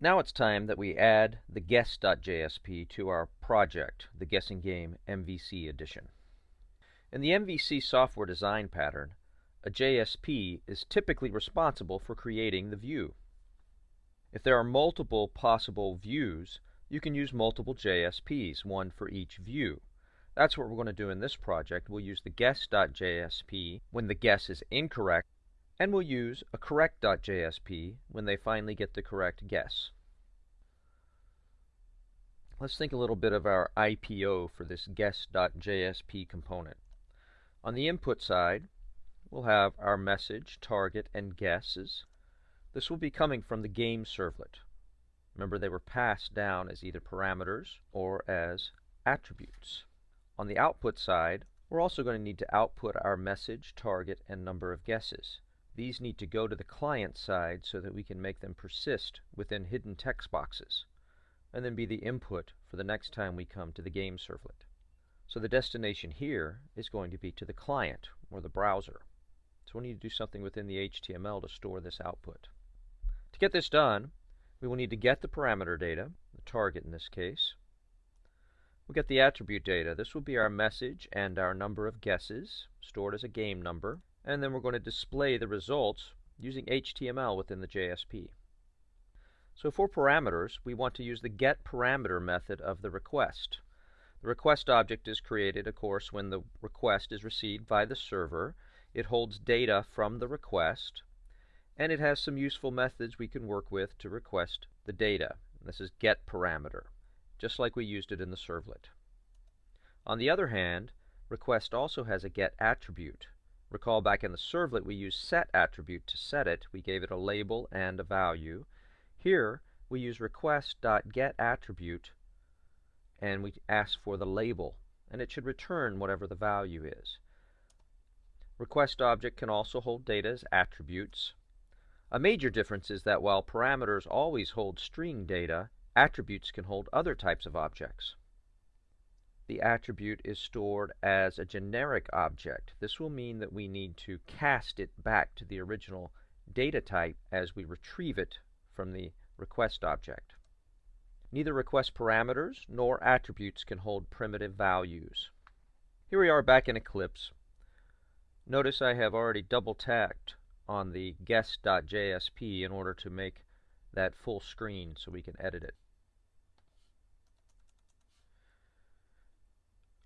Now it's time that we add the guess.jsp to our project, the Guessing Game MVC edition. In the MVC software design pattern, a JSP is typically responsible for creating the view. If there are multiple possible views, you can use multiple JSPs, one for each view. That's what we're going to do in this project. We'll use the guess.jsp when the guess is incorrect and we'll use a correct.jsp when they finally get the correct guess. Let's think a little bit of our IPO for this guess.jsp component. On the input side, we'll have our message, target, and guesses. This will be coming from the game servlet. Remember, they were passed down as either parameters or as attributes. On the output side, we're also going to need to output our message, target, and number of guesses. These need to go to the client side so that we can make them persist within hidden text boxes, and then be the input for the next time we come to the game servlet. So the destination here is going to be to the client, or the browser. So we need to do something within the HTML to store this output. To get this done, we will need to get the parameter data, the target in this case. We'll get the attribute data. This will be our message and our number of guesses, stored as a game number and then we're going to display the results using HTML within the JSP. So for parameters, we want to use the getParameter method of the request. The request object is created, of course, when the request is received by the server. It holds data from the request, and it has some useful methods we can work with to request the data. This is getParameter, just like we used it in the servlet. On the other hand, request also has a getAttribute. Recall back in the servlet we used set attribute to set it. We gave it a label and a value. Here we use request.getAttribute and we ask for the label and it should return whatever the value is. Request object can also hold data as attributes. A major difference is that while parameters always hold string data, attributes can hold other types of objects the attribute is stored as a generic object. This will mean that we need to cast it back to the original data type as we retrieve it from the request object. Neither request parameters nor attributes can hold primitive values. Here we are back in Eclipse. Notice I have already double tapped on the guess.jsp in order to make that full screen so we can edit it.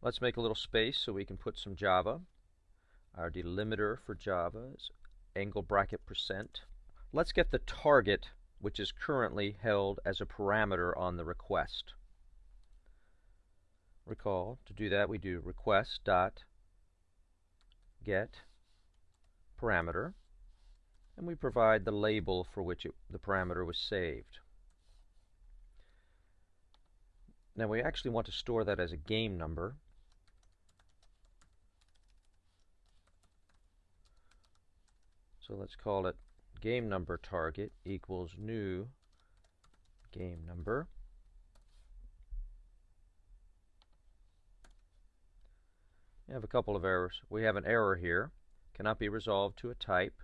Let's make a little space so we can put some Java. Our delimiter for Java is angle bracket percent. Let's get the target, which is currently held as a parameter on the request. Recall, to do that we do request dot get parameter and we provide the label for which it, the parameter was saved. Now we actually want to store that as a game number So let's call it game number target equals new game number. We have a couple of errors. We have an error here. Cannot be resolved to a type.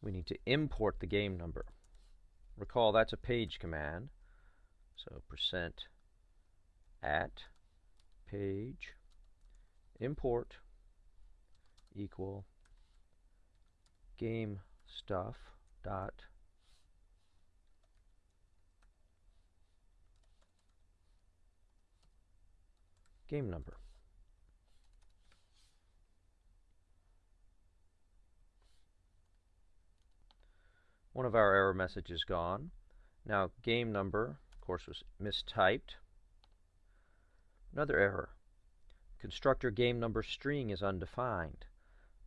We need to import the game number. Recall that's a page command. So percent at page import equal game stuff dot game number. One of our error messages gone. Now game number, of course, was mistyped. Another error. Constructor game number string is undefined.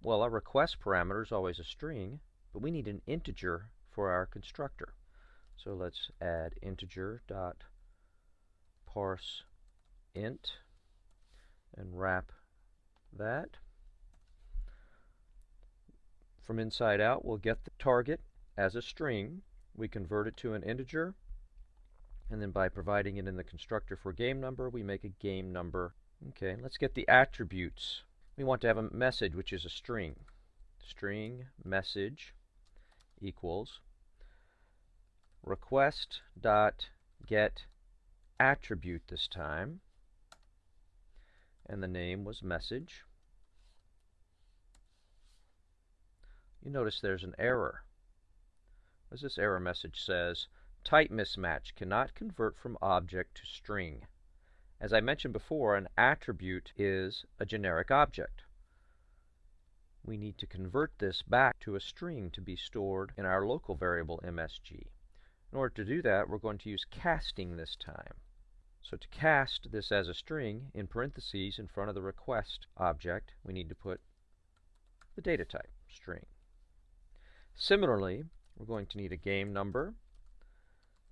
Well, our request parameter is always a string, but we need an integer for our constructor. So let's add integer dot parse int and wrap that. From inside out, we'll get the target as a string. We convert it to an integer, and then by providing it in the constructor for game number, we make a game number. Okay, let's get the attributes we want to have a message which is a string. String message equals request dot get attribute this time. And the name was message. You notice there's an error. As this error message says? Type mismatch cannot convert from object to string as I mentioned before an attribute is a generic object we need to convert this back to a string to be stored in our local variable MSG. In order to do that, we're going to use casting this time. So to cast this as a string, in parentheses in front of the request object, we need to put the data type, string. Similarly, we're going to need a game number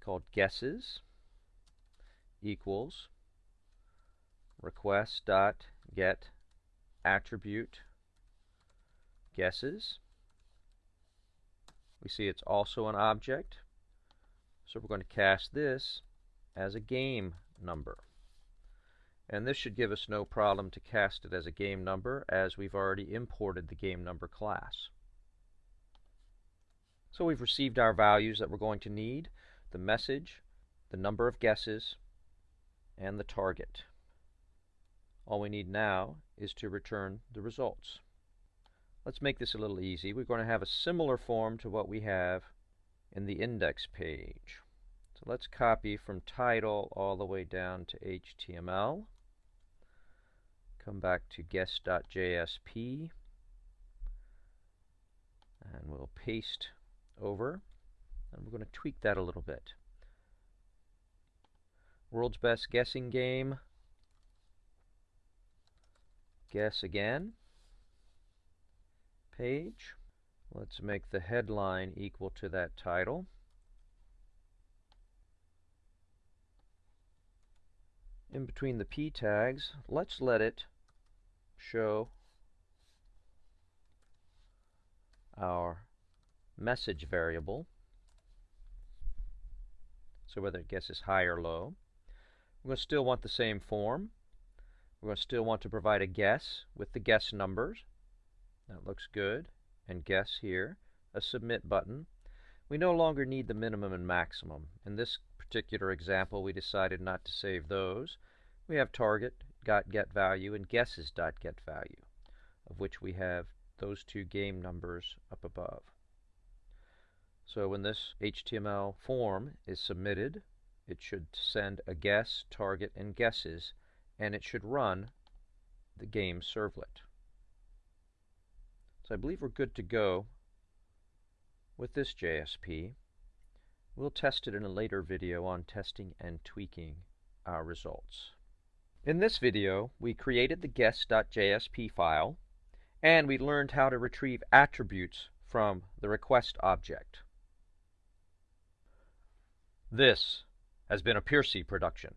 called guesses equals request dot get attribute guesses. We see it's also an object. So we're going to cast this as a game number. And this should give us no problem to cast it as a game number as we've already imported the game number class. So we've received our values that we're going to need, the message, the number of guesses, and the target. All we need now is to return the results. Let's make this a little easy. We're going to have a similar form to what we have in the index page. So let's copy from title all the way down to HTML. Come back to guess.jsp and we'll paste over and we're going to tweak that a little bit. World's Best Guessing Game. Guess again page. Let's make the headline equal to that title. In between the p tags, let's let it show our message variable. So whether it guesses high or low. To still want the same form. We're going to still want to provide a guess with the guess numbers. That looks good. And guess here, a submit button. We no longer need the minimum and maximum. In this particular example, we decided not to save those. We have target, got get value, and guesses dot get value, of which we have those two game numbers up above. So when this HTML form is submitted, it should send a guess, target, and guesses, and it should run the game servlet. So I believe we're good to go with this JSP. We'll test it in a later video on testing and tweaking our results. In this video, we created the guess.jsp file, and we learned how to retrieve attributes from the request object. This has been a Piercy production.